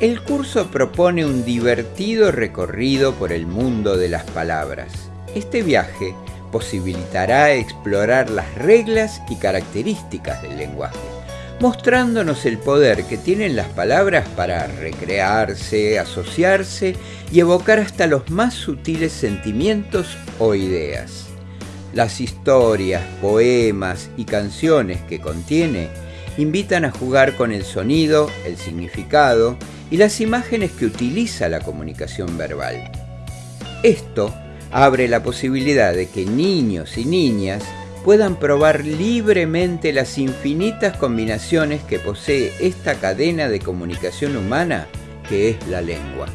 El curso propone un divertido recorrido por el mundo de las palabras. Este viaje posibilitará explorar las reglas y características del lenguaje, mostrándonos el poder que tienen las palabras para recrearse, asociarse y evocar hasta los más sutiles sentimientos o ideas. Las historias, poemas y canciones que contiene invitan a jugar con el sonido, el significado y las imágenes que utiliza la comunicación verbal. Esto abre la posibilidad de que niños y niñas puedan probar libremente las infinitas combinaciones que posee esta cadena de comunicación humana que es la lengua.